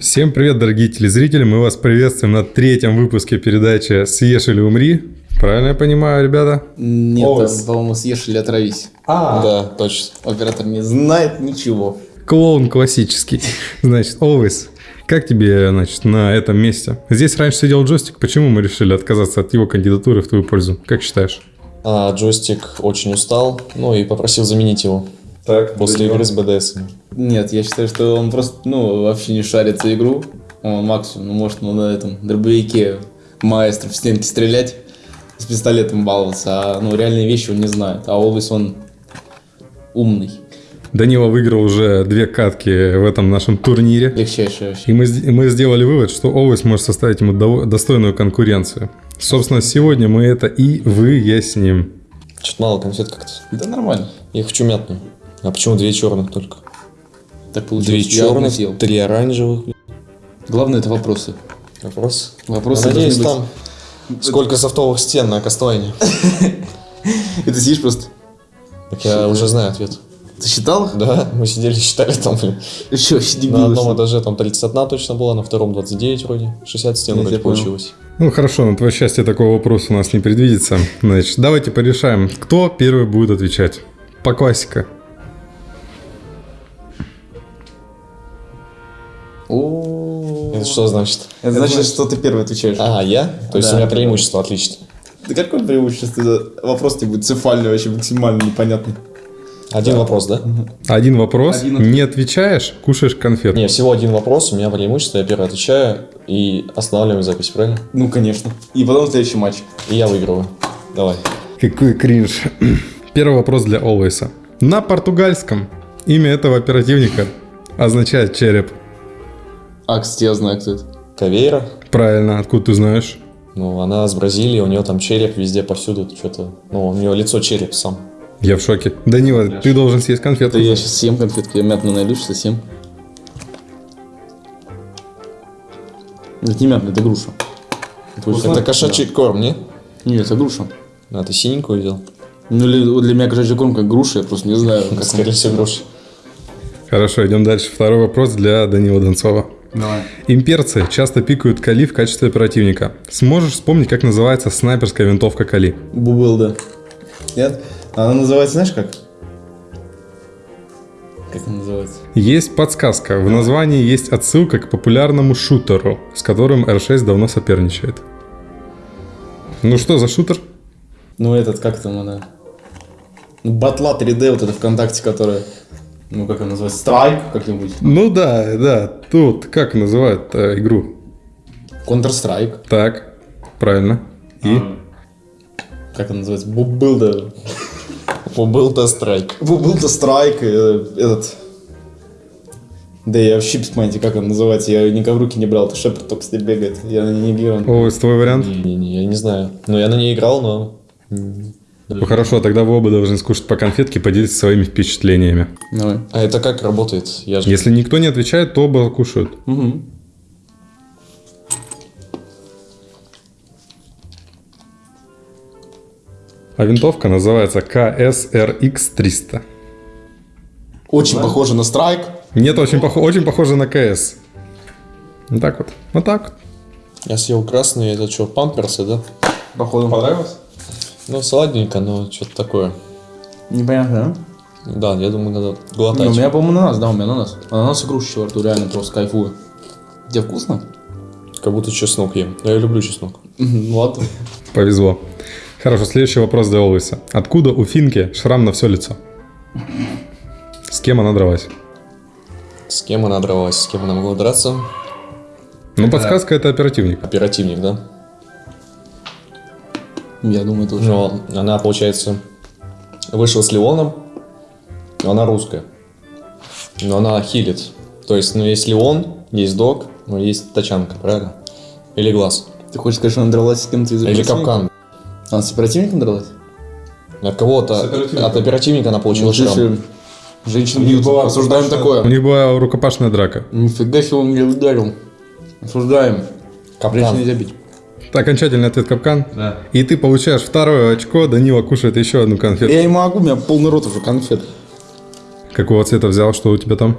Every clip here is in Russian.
Всем привет, дорогие телезрители! Мы вас приветствуем на третьем выпуске передачи «Съешь или умри». Правильно я понимаю, ребята? Нет, Овес. по-моему, съешь или отравись. А, Да, точно. Оператор не знает ничего. клоун классический. Значит, Always, как тебе, значит, на этом месте? Здесь раньше сидел джойстик. Почему мы решили отказаться от его кандидатуры в твою пользу? Как считаешь? А, джойстик очень устал, ну и попросил заменить его Так, после игры с БДС. Нет, я считаю, что он просто, ну, вообще не шарит за игру. Он максимум, ну, может, ну, на этом дробовике маэстро в стенки стрелять, с пистолетом баловаться, а, ну, реальные вещи он не знает. А Олвис он умный, Данила выиграл уже две катки в этом нашем турнире. легчайший вообще. И мы, мы сделали вывод, что Always может составить ему дово- достойную конкуренцию. Собственно, сегодня мы это и выясним. Чуть мало конфет как-то. Да нормально. Я хочу мятную. А почему две черных только? Так Две получилось. Одну черных, съел. три оранжевых. Главное это вопросы. Вопрос. Вопросы надеюсь, должны там сколько софтовых стен на Кастойне. И ты сидишь просто... Так я уже знаю ответ. Ты считал? Да, мы сидели, считали там, блин. Еще, вообще На дебилы, одном этаже там 31 точно была, на втором 29 вроде. 60 стен вроде получилось. Ну хорошо, на твое счастье такого вопроса у нас не предвидится. Значит, давайте порешаем, кто первый будет отвечать. По классика. Это что значит? Это значит, что ты первый отвечаешь. А, я? То есть Да. у меня преимущество, отлично. Да какое преимущество? Это Вопрос тебе будет цефальный, вообще максимально непонятный. Один вопрос, да? Один вопрос, Один не отвечаешь, кушаешь конфету. Не, всего один вопрос, у меня преимущество, я первый отвечаю и останавливаем запись, правильно? Ну, конечно. И потом следующий матч. И я выигрываю. Давай. Какой кринж. Первый вопрос для Always. На португальском имя этого оперативника означает череп. А, кстати, я знаю, кто это. Кавейра. Правильно, откуда ты знаешь? Ну, она с Бразилии, у нее там череп везде повсюду, что-то. Ну, у нее лицо череп сам. Я в шоке. Данила, ты должен съесть конфету. Да я сейчас съем конфетку, я мятную найду, сейчас съем. Это не мятная, это груша. Это очень Это вкусно. кошачий корм, не? Нет, это груша. А ты синенькую взял? Ну, или вот для меня кошачий корм как груша, я просто не знаю. Скорее всего, груши. Хорошо, идем дальше. Второй вопрос для Данила Донцова. Давай. Имперцы часто пикают Кали в качестве оперативника. Сможешь вспомнить, как называется снайперская винтовка Кали? Бубыл, да. Нет? Она называется, знаешь как? Как она называется? Есть подсказка. В названии есть отсылка к популярному шутеру, с которым R6 давно соперничает. Ну что за шутер? Ну, этот, как там она? Ну, Батла 3D, вот это ВКонтакте, которая... Ну, как она называется? Страйк как-нибудь? Ну да, да. Тут как называют э, игру? Counter-Strike. Так, правильно. И? Как она называется? Бубылда. Был-то страйк. Бубылда Страйк. э, Этот... Да я вообще без понятия, как он называется. Я никогда в руки не брал. Это Шепард только с ней бегает. Я на ней не играл. О, твой вариант? Не-не, я не знаю. Ну, я на ней играл, но... Ну хорошо, тогда вы оба должны скушать по конфетке и поделиться своими впечатлениями. Давай. А это как работает? Я же... Если никто не отвечает, то оба кушают. Угу. А винтовка называется KSRX-300. Очень похоже на Страйк. Нет, очень, похо- очень похоже на КС. Вот так вот. Вот так вот. Я съел красный, это что, памперсы, да? Походу. Понравилось? Ну, сладенько, но что-то такое. Непонятно, Да, я думаю, надо да? глотать. Ну, у меня, по-моему, ананас, да, у меня ананас. Ананас и груша во рту, реально просто кайфую. Тебе вкусно? Как будто чеснок ем. Я люблю чеснок. Ну ладно. Повезло. Хорошо, следующий вопрос для Олвиса. Откуда у Финки шрам на все лицо? С кем она дралась? С кем она дралась? С кем она могла драться? Ну, подсказка это оперативник. Оперативник, да? Я думаю, тоже. Но она, получается, вышла с Леоном, но она русская. Но она хилит. То есть, ну, есть Леон, есть Док, но есть Тачанка, правильно? Или Глаз. Ты хочешь сказать, что она дралась с кем-то из Или? Капкан. Она с оперативником дралась? От кого-то, от оперативника она получила Ну, шрам. слушай, Женщин бьют. Осуждаем У такое. них была рукопашная драка. Нифига себе он меня ударил. Осуждаем. Капкан. нельзя бить. Окончательный ответ капкан. Да. И ты получаешь второе очко, Данила кушает еще одну конфету. Я не могу, у меня полный рот уже конфет. Какого цвета взял? Что у тебя там?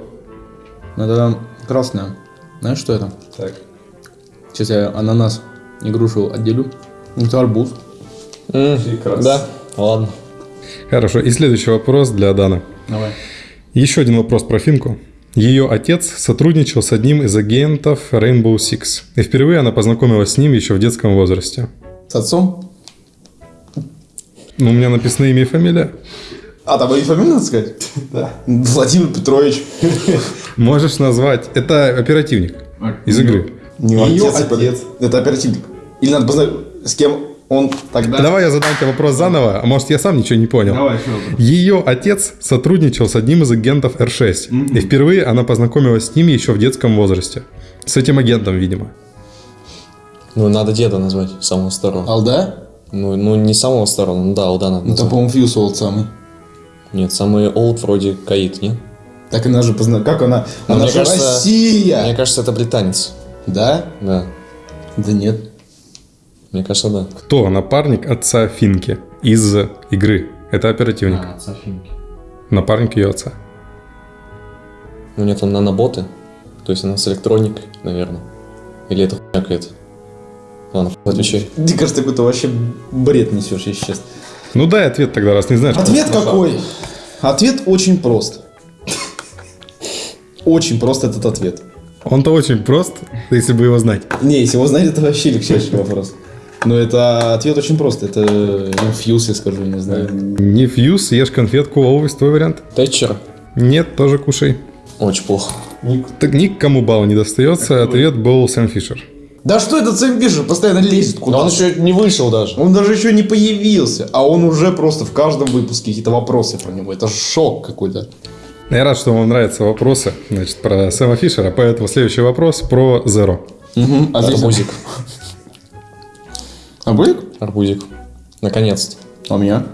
Это красная. Знаешь, что это? Так. Сейчас я ананас и грушу отделю. Это арбуз. Прекрасно. Да, ладно. Хорошо. И следующий вопрос для Дана. Давай. Еще один вопрос про Финку. Ее отец сотрудничал с одним из агентов Rainbow Six. И впервые она познакомилась с ним еще в детском возрасте. С отцом? Ну, у меня написано имя и фамилия. А, там и фамилию надо сказать? Да. Владимир Петрович. Можешь назвать. Это оперативник из игры. Не Её отец, отец. Это оперативник. Или надо познать, с кем он тогда... Давай я задам тебе вопрос заново, а может я сам ничего не понял. Давай, еще вопрос. Ее отец сотрудничал с одним из агентов R6. И впервые она познакомилась с ним еще в детском возрасте. С этим агентом, видимо. Ну, надо деда назвать, самого старого. Алда? Ну, ну, не самого старого, ну да, Алда надо Ну, там, назвать. по-моему, Фьюз Олд самый. Нет, самый old вроде Каид, нет? Так она же позна... Как она? Ну, она мне же кажется- Россия! Мне кажется, это британец. Да? Да, Да нет. Мне кажется, да. Кто напарник отца Финки из игры? Это оперативник. отца Финки. Напарник ее отца. Ну, нет, он наноботы. То есть она с электроникой, наверное. Или это хуйня какая-то. Ладно, отвечай. Мне кажется, какой-то вообще бред несешь, если честно. Ну дай ответ тогда, раз не знаешь. Ответ какой? Ответ очень прост. Очень прост этот ответ. Он-то очень прост, если бы его знать. Не, если его знать, это вообще легчайший вопрос. Но это ответ очень прост. Это инфьюз, я скажу, не знаю. Не фьюз, ешь конфетку, always твой вариант. Тэтчер. Нет, тоже кушай. Очень плохо. Так никому балл не достается, ответ был Сэм Фишер. Да что этот Сэм Фишер постоянно лезет Но куда он еще не вышел даже. Он даже еще не появился, а он уже просто в каждом выпуске какие-то вопросы про него. Это шок какой-то. Я рад, что вам нравятся вопросы значит, про Сэма Фишера, поэтому следующий вопрос про Zero. Угу. Арбузик. А будет? Арбузик. Наконец-то. А у меня?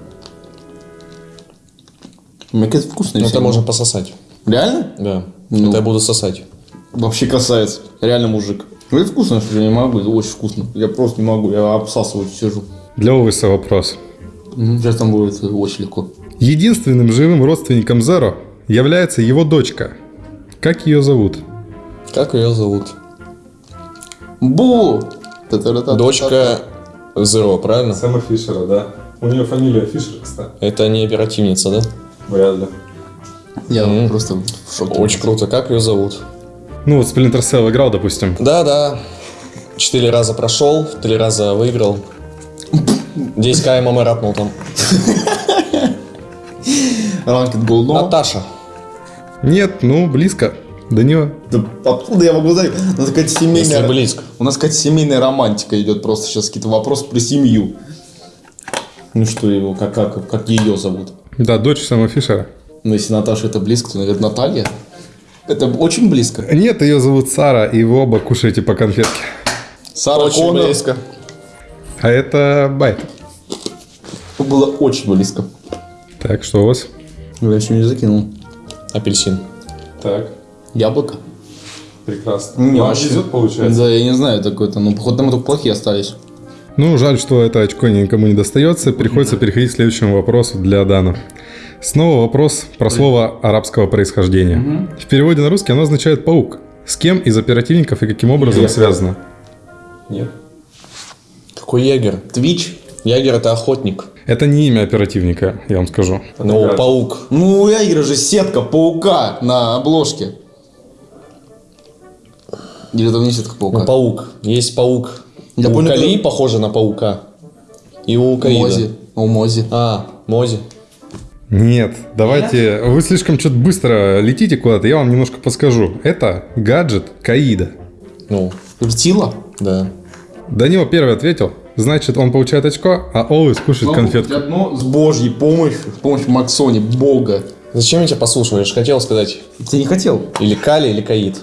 У меня какая-то вкусная. Ну, это можно пососать. Реально? Да. Ну. Это я буду сосать. Вообще красавец. Реально мужик. Ну, это вкусно, что я не могу. Это очень вкусно. Я просто не могу. Я обсасываю сижу. Для Овеса вопрос. Сейчас там будет очень легко. Единственным живым родственником Zero является его дочка. Как ее зовут? Как ее зовут? Бу! Дочка Зеро, правильно? Сэма Фишера, да. У нее фамилия Фишер, кстати. Это не оперативница, да? Вряд ли. Я М. просто в шоке. Очень круто. Как ее зовут? Ну вот Splinter Cell играл, допустим. Да, да. Четыре раза прошел, три раза выиграл. 10к ММ рапнул там. Ранкет Голдно. Наташа. Нет, ну близко. До него. Да откуда я могу знать? У нас какая-то Если семейная... близко. У нас какая-то семейная романтика идет. Просто сейчас какие-то вопросы про семью. Ну что его, как, как, как ее зовут? Да, дочь Сэма Фишера. Ну, если Наташа это близко, то, наверное, Наталья. Это очень близко. Нет, ее зовут Сара, и вы оба кушаете по конфетке. Сара Очень Коннор. близко. А это Байт. Было очень близко. Так, что у вас? Я еще не закинул. Апельсин. Так, Яблоко? прекрасно. Не, вообще. получается? Да, я не знаю, такой-то. Ну, походу, там только плохие остались. Ну, жаль, что это очко никому не достается. Приходится переходить к следующему вопросу для Дана. Снова вопрос про слово арабского происхождения. В переводе на русский оно означает «паук». С кем из оперативников и каким образом связано? Нет. Какой ягер? Твич? Ягер это охотник. Это не имя оперативника, я вам скажу. Ну, паук. Ну, у Ягера же сетка паука на обложке. Или это не сетка паука? Ну, паук. Есть паук. Я у понял, Кали это- похоже на паука. И у Каида. Мози. У Мози. А, Мози. Нет, давайте, вы слишком что-то быстро летите куда-то, я вам немножко подскажу. Это гаджет Каида. Ну, Ртила? да. Данила первый ответил, значит он получает очко, а Олвис кушает конфетку. Одно с божьей помощью, с помощью Максони, бога. Зачем я тебя послушал? Я же хотел сказать. Ты не хотел? Или Кали, или Каид.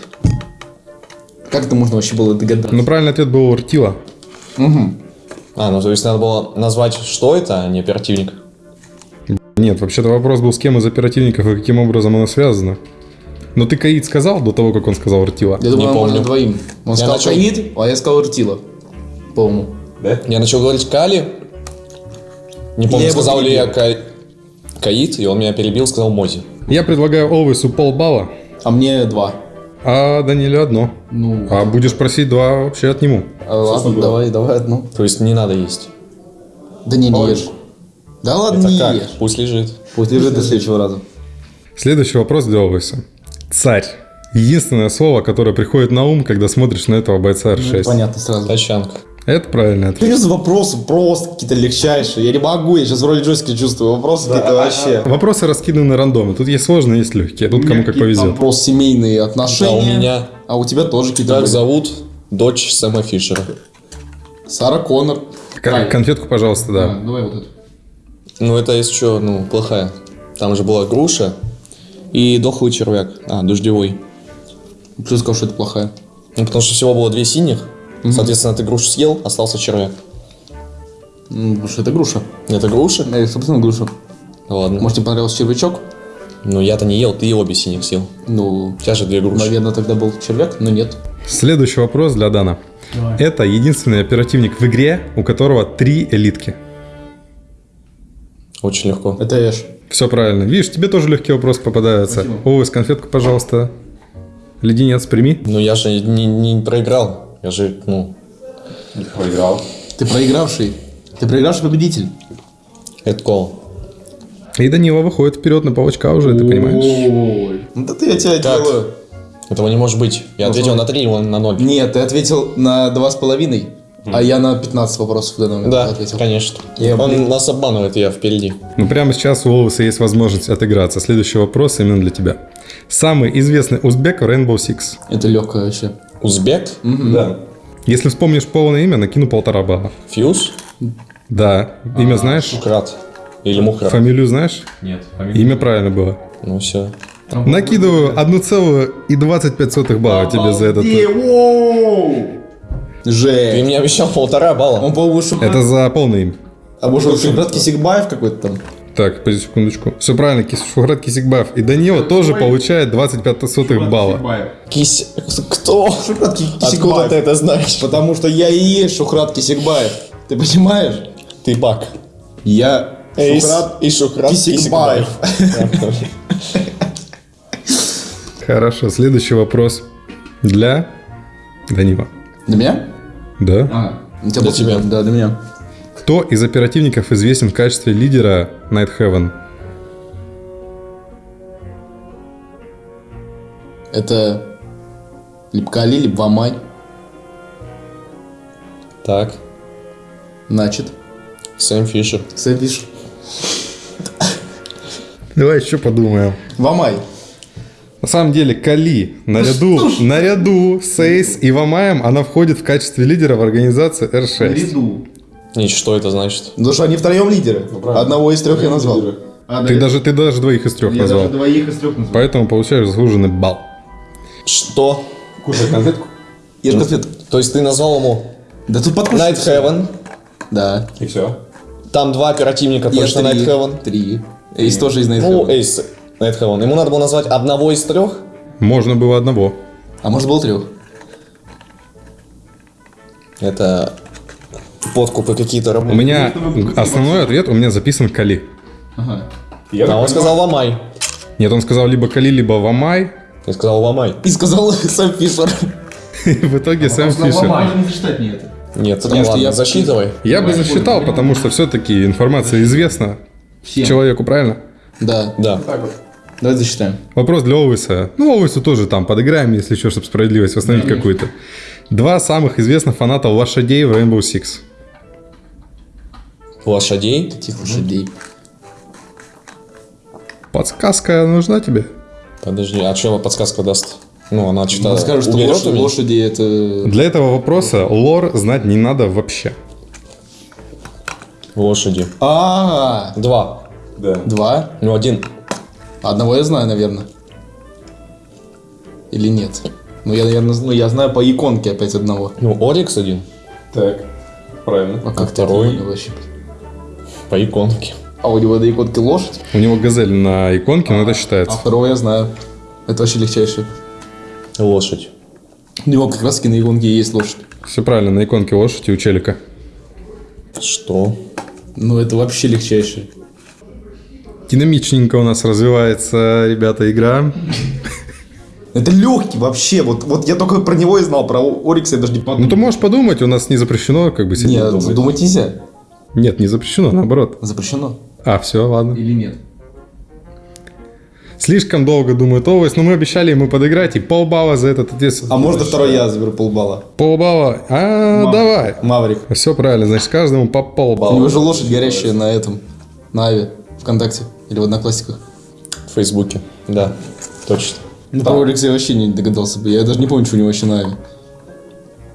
Как это можно вообще было догадаться? Ну, правильный ответ был Ртила. Угу. А, ну то есть надо было назвать, что это, а не оперативник. Нет, вообще-то вопрос был, с кем из оперативников и каким образом оно связано. Но ты Каид сказал до того, как он сказал Ртила? Я думаю, Не можно помню. двоим. Он Я сказал начал- Каид, а я сказал Ртила. По-моему. Я начал говорить Кали. Не помню, Я сказал ли я. Ка- Каид, и он меня перебил, сказал Мози. Я предлагаю Олвейсу полбалла, А мне два. А Даниле одно. Ну, А будешь просить два, вообще отниму. а, ладно, давай, давай одну. То есть не надо есть. Да не, не ешь. Да ладно, Это не как? ешь. Пусть лежит. Пусть лежит до следующего раза. Следующий вопрос для Олвейса. Царь. Единственное слово, которое приходит на ум, когда смотришь на этого бойца R6. Ну, Понятно сразу. Тачанка. Это правильный ответ. Что за вопросы просто какие-то легчайшие? Я не могу, я сейчас в роли чувствую. Вопросы какие-то вообще. Вопросы раскиданы на рандоме. Тут есть сложные, есть легкие. Тут кому как повезет. Вопрос семейные отношения. А у меня А у тебя тоже какие-то как были. зовут дочь Сэма Фишера? Сара Коннор. Кон- Конфетку, пожалуйста, да. давай вот эту. Ну, это есть что, ну, плохая. Там же была груша и дохлый червяк. А, дождевой. Почему сказал, что это плохая? Ну, потому что всего было две синих. Соответственно, ты грушу съел, остался червяк. Ну, потому что это груша. Это груша? Да, собственно, груша. Ладно. Может, тебе понравился червячок? Ну, я-то не ел, ты и обе синих съел. Ну, У тебя же две груши. наверное, тогда был червяк, но нет. Следующий вопрос для Дана. Это единственный оперативник в игре, у которого три элитки. Очень легко. Это Эш. Все правильно. Видишь, тебе тоже легкие вопросы попадаются. Овес, конфетку, пожалуйста. Леденец прими. Ну, я же не, не проиграл. Я же, ну, Проиграл. Ты проигравший. Ты проигравший победитель. head call. И Данила выходит вперед на паучка уже, ты понимаешь? Ой. Ну да ты я тебя Как? делаю. Этого не может быть. Я Ну, ответил на 3, он на 0. Нет, ты ответил на два с половиной, а я на 15 вопросов в данный момент Да, ответил. конечно. Я, он блин. нас обманывает, и я впереди. Ну, прямо сейчас у Олвеса есть возможность отыграться. Следующий вопрос именно для тебя. Самый известный узбек в Rainbow Six. Это легкое вообще. Узбек? Да. Если вспомнишь полное имя, накину полтора балла. Фьюз? Да. Имя знаешь? Шукрат. Или Мухрат. Фамилию знаешь? Нет. Имя правильно было. Ну все. Накидываю 1,25 балла тебе за этот. Ты Жесть. мне обещал полтора балла. Он, по-моему, Шухрат. Это за полное имя. А может, Шухрат Кисикбаев какой-то там? Так, подожди секундочку. Все правильно, Кис- Шухрат Кисикбаев. И Данила тоже получает 25 сотых балла. Кись... Кто? Шухрат Ки- Откуда Кисикбаев. ты это знаешь? Потому что я и есть Шухрат Кисикбаев. Ты понимаешь? Ты бак. Я Эйс Шухрат и Шухрат Кисикбаев. Хорошо, следующий вопрос для Данила. Для меня? Да. А, Для тебя. Да, для меня. Кто из оперативников известен в качестве лидера Heaven? Это либо Кали, либо Вамай. Так. Значит, Сэм Фишер. Сэвиш. Давай еще подумаем. Вамай. На самом деле, Кали наряду, наряду с Эйс и Вамаем она входит в качестве лидера в организации R6. И что это значит? Потому что они втроем лидеры. Одного из трех я назвал. Ты даже, ты даже двоих из трех назвал. двоих из трех назвал. Поэтому получаешь заслуженный балл. Что? Кушай конфетку. Ешь конфет. То есть ты назвал ему Да тут подкушай. Night Heaven. Да. И все. Там два оперативника Я точно три. Night Heaven. Три. Эйс тоже из Night Ну, Heaven. Эйс Night Heaven. Ему надо было назвать одного из трех. Можно было одного. А может был трех? Это подкупы какие-то У работают. меня основной ответ у меня записан Кали. Ага. Я А он понимаю, сказал Ламай. Нет, он сказал либо Кали, либо Вамай. Я сказал Ламай. И сказал Сэм Фишер. И в итоге Сэм Фишер. Можно не зачитать мне это. Нет, Потому ну что ладно, я- засчитывай. Я бы засчитал, потому что все-таки информация известна человеку, правильно? Да. Да. Давай засчитаем. Вопрос для Олвиса. Ну, Олвису тоже там подыграем, если что, чтобы справедливость восстановить какую-то. Два самых известных фаната лошадей в Rainbow Six. Лошадей. Тихо, лошадей. Подсказка нужна тебе? Подожди, а что подсказка даст? Ну, она что-то Он скажет, что уберет лошади, это... Для этого вопроса лор знать не надо вообще. Лошади. А, Два. Да. два. Ну, один. Одного я знаю, наверное. Или нет? Ну, я, наверное, ну, я знаю по иконке опять одного. Ну, Орикс один. Так. Правильно. А как ты второй? это понял вообще? По иконке. А у него до иконки лошадь, У него газель на иконке, но это а считается. второго я знаю. Это вообще легчайший. Лошадь. У него как раз таки на иконке и есть лошадь. Все правильно, на иконке лошади у челика. Что? Ну, это вообще легчайший. Динамичненько у нас развивается, ребята, игра. Это легкий вообще. Вот, вот я только про него и знал. Про Орикса я даже не подумал. Ну, ты можешь подумать, у нас не запрещено как бы сидеть Нет, думать. думать нельзя. Нет, не запрещено, наоборот. Запрещено. А, все, ладно. Или нет? Слишком долго думает Овес, но мы обещали ему подыграть, и полбалла за этот ответственность. А можно второй я заберу полбалла? Полбалла? А, давай. Маврик. Все правильно, значит, каждому по У него полбалла. же лошадь горящая на этом. На Аве. Вконтакте. Или в Одноклассниках. В Фейсбуке. Да, точно. Ну, про Орикса я вообще не догадался бы. Я даже не помню, что у него вообще на Аве.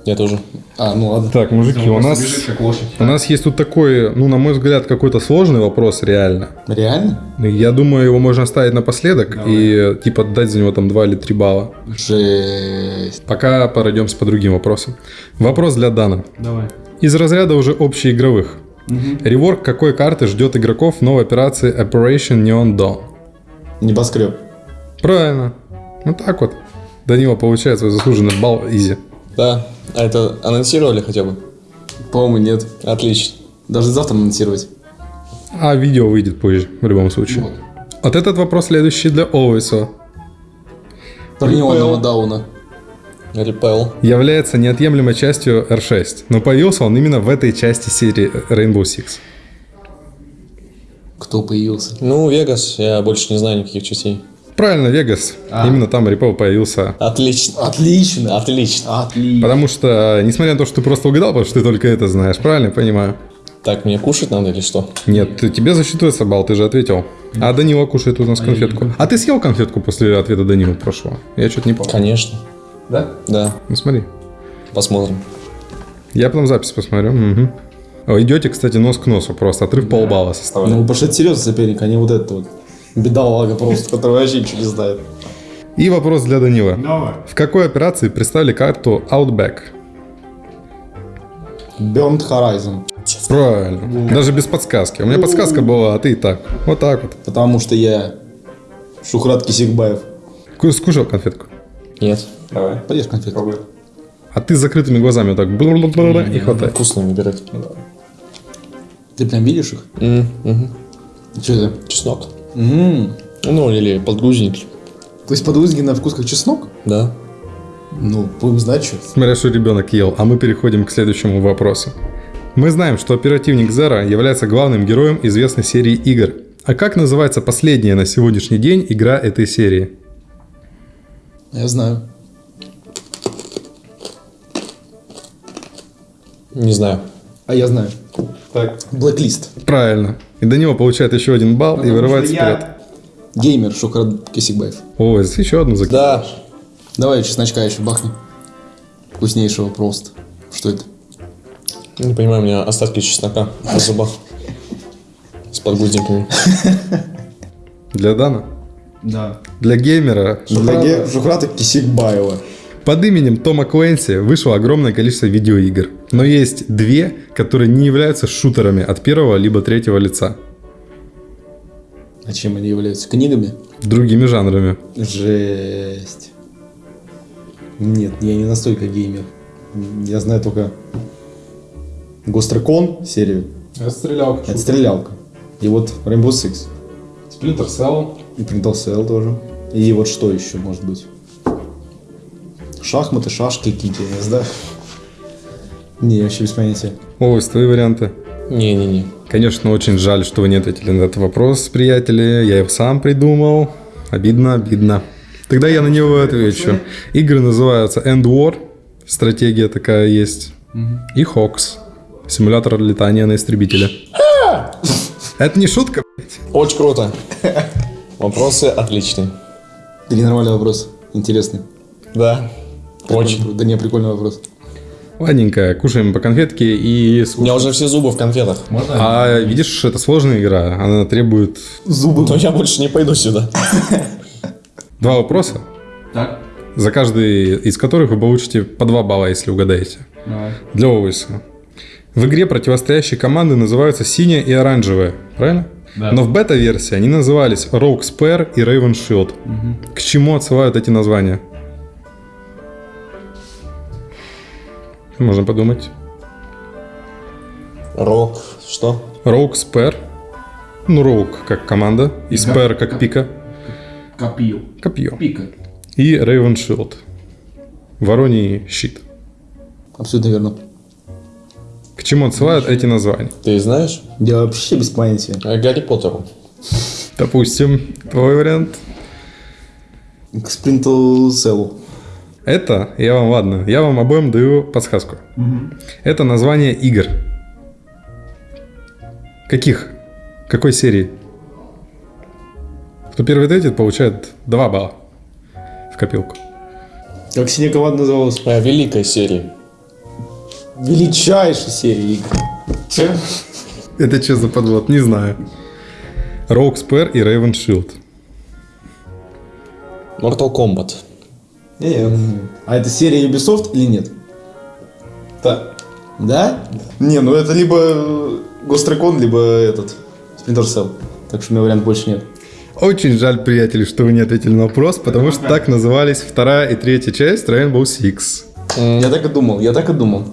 Я тоже. А, ну ладно. Так, мужики, у нас, как лошадь. у нас есть тут такой, ну, на мой взгляд, какой-то сложный вопрос, реально. Реально? Я думаю, его можно оставить напоследок и, типа, дать за него там 2 или 3 балла. Жесть. Пока пройдемся по другим вопросам. Вопрос для Дана. Давай. Из разряда уже общеигровых. Реворк какой карты ждет игроков в новой операции Operation Neon Dawn? Небоскреб. Правильно. Вот так вот. Данила получает свой заслуженный балл изи. Да. А это анонсировали хотя бы? По-моему, нет. Отлично. Даже завтра анонсировать. А видео выйдет позже, в любом случае. Вот этот вопрос следующий для Овейса. Про неонного дауна. Репел. Является неотъемлемой частью R6, но появился он именно в этой части серии Rainbow Six. Кто появился? Ну, Вегас, я больше не знаю никаких частей. Правильно, Вегас. Именно там Рипо появился. Отлично. Отлично. Отлично. Отлично. Потому что, несмотря на то, что ты просто угадал, потому что ты только это знаешь, правильно я понимаю? Так, мне кушать надо или что? Нет, тебе засчитывается балл, ты же ответил. А Данила кушает у нас конфетку. А ты съел конфетку после ответа Данила прошлого? Я что-то не помню. Конечно. Да? Да. Ну смотри. Посмотрим. Я потом запись посмотрю. О, идете, кстати, нос к носу просто. Отрыв полбалла составляет. Ну, потому что это серьезный соперник, а не вот этот вот. Бедолага просто, который вообще ничего не знает. И вопрос для Данила. Давай. В какой операции представили карту Outback? Burnt Horizon. Правильно. Даже без подсказки. У меня подсказка была, а ты и так. Вот так вот. Потому что я Шухрат Кисикбаев. Ку- Скушал конфетку. Нет. Давай. Поешь конфетку. Пробуй. А ты с закрытыми глазами вот так и хватай. Вкусно выбирать. Ты прям видишь их? Мгм. Что это? Чеснок. М. Ну, или подгрузник. То есть подгрузки на вкус как чеснок? Да. Ну, будем знать, что. Смотря, что ребенок ел. А мы переходим к следующему вопросу. Мы знаем, что оперативник Зера является главным героем известной серии игр. А как называется последняя на сегодняшний день игра этой серии? Я знаю. Не знаю. А я знаю. Так. Блэклист. Правильно. И Данила получает еще один балл и вырывается вперед. Геймер Шухрат Кисикбаев. Ой, еще одну закинул. Да. Давай чесночка еще бахни. Вкуснейшего просто. Что это? Не понимаю, у меня остатки чеснока на зубах. С подгузниками. Для Дана? Да. Для геймера Для ге- Шухрата Кисикбаева. Под именем Тома Клэнси вышло огромное количество видеоигр. Но есть две, которые не являются шутерами от первого либо третьего лица. А чем они являются? Книгами? Другими жанрами. Жесть. Нет, я не настолько геймер. Я знаю только Гострекон серию. Я стрелял. Это стрелялка. И вот Rainbow Six. Splinter Cell. И Printal Cell тоже. И вот что еще может быть? Шахматы, шашки какие-то, я не знаю. Не, вообще без понятия. Ой, твои варианты. Не-не-не. Конечно, очень жаль, что вы не ответили на этот вопрос, приятели. Я его сам придумал. Обидно, обидно. Тогда я на него отвечу. Игры называются End War. Стратегия такая есть. И Hawks. Симулятор летания на истребителе. Это не шутка, блядь. Очень круто. Вопросы отличные. Или нормальный вопрос. Интересный. Да. Очень. Да не, прикольный вопрос. Ладненько, кушаем по конфетке и У меня уже все зубы в конфетах. А видишь, это сложная игра. Она требует Зубы. Но я больше не пойду сюда. два вопроса, Так. за каждый из которых вы получите по два балла, если угадаете. Давай. Для Овейса. В игре противостоящие команды называются синяя и оранжевая, правильно? Да. Но в бета-версии они назывались Rogue Spare и Raven Shield. К чему отсылают эти названия? Можно подумать. Рок. Что? Rogue Spare Ну, Роук как команда, и Спэр как пика, Копье. копье. Пика. И Рейвен Шилд. Вороний щит. Абсолютно верно. К чему отсылают эти названия? Ты знаешь? Я вообще без понятия. Э, Гарри Поттеру. Допустим, твой вариант. К спринту селу. Это, я вам, ладно, я вам обоим даю подсказку. Это название игр. Каких? Какой серии? Кто первый ответит, получает 2 балла в копилку. Как синяя команда называлась? Э, Великая серия. Величайшая серия игр. Че? Это что за подвод? Не знаю. Роук Спэр и Рейвен Шилд. Mortal Kombat. А это серия Ubisoft или нет? Да. Да? Не, ну это либо э, Ghost Recon, либо этот Splinter Cell. Так что у меня вариант больше нет. Очень жаль, приятели, что вы не ответили на вопрос, потому что так назывались вторая и третья часть Rainbow Six. Я так и думал, я так и думал.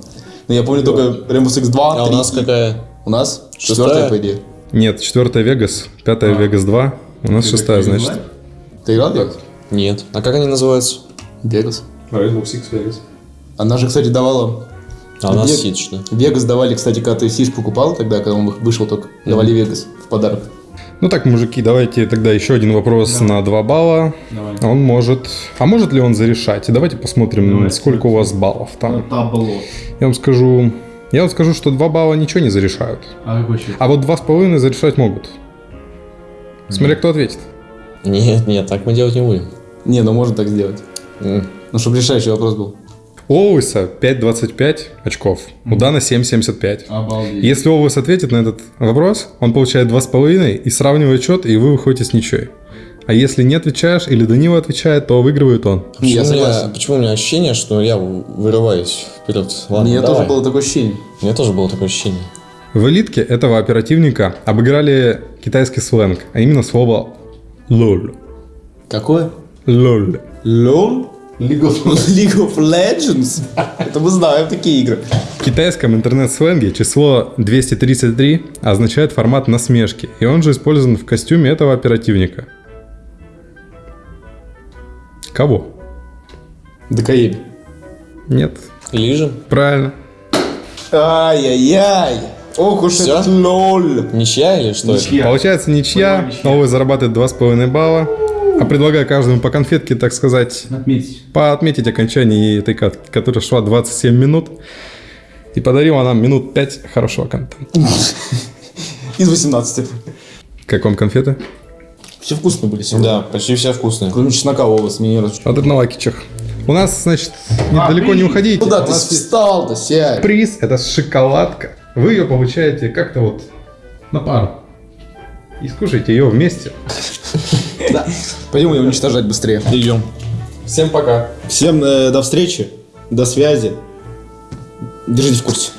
Но я помню только Rainbow Six 2, А у 3 нас какая? У нас четвертая, по идее. Нет, четвертая Вегас, пятая Вегас 2, у нас шестая, значит. Ты играл? Нет. А как они называются? Vegas. Rainbow Six Vegas. Она же, кстати, давала... А у нас Вег- Сидж, да? Вегас давали, кстати, когда ты Сиш покупал, тогда, когда он вышел только, давали Вегас в подарок. Ну так, мужики, давайте тогда еще один вопрос на 2 балла. Давай. Он может... А может ли он зарешать? Давайте посмотрим, Давай, сколько у вас баллов там. Табло. Я вам скажу... Я вам скажу, что 2 балла ничего не зарешают. А какой счет? А вот 2,5 зарешать могут. Смотря кто ответит. Нет, нет, так мы делать не будем. Не, ну можно так сделать. Ну, чтобы решающий вопрос был. У Оуэса 5,25 очков, у Дана 7,75. Обалдеть. Если Оуэс ответит на этот вопрос, он получает 2,5 и сравнивает счет, и вы выходите с ничьей. А если не отвечаешь или Данила отвечает, то выигрывает он. Не, я Почему у меня- согласен. Почему у меня ощущение, что я вырываюсь вперед? Ладно, Мне давай. тоже было такое ощущение. У меня тоже было такое ощущение. В элитке этого оперативника обыграли китайский сленг, а именно слово «лол». Какое? «Лол». LOL? League of, League of Legends? Это мы знаем такие игры. В китайском интернет-сленге число 233 означает формат насмешки, и он же использован в костюме этого оперативника. Кого? ДКЕ. Нет. Лижем. Правильно. Ай-яй-яй. Ох уж Всё? этот лол. Ничья или что это? Ничья. Получается ничья, Понимаю, ничья. новый зарабатывает 2,5 балла. А предлагаю каждому по конфетке, так сказать, Отметить. поотметить окончание этой катки, которая шла 27 минут. И подарила нам минут 5 хорошего контента. Из 18. Как вам конфеты? Все вкусные были сегодня. Да, почти все вкусные. Кроме чеснока у вас мне не раз. От одного кичах. У нас, значит, недалеко не уходите. Куда ты встал-то, сядь? приз, это шоколадка. Вы ее получаете как-то вот на пару. И скушайте ее вместе. Пойдем ее уничтожать быстрее. Идем. Всем пока. Всем э, до встречи, до связи. Держите в курсе.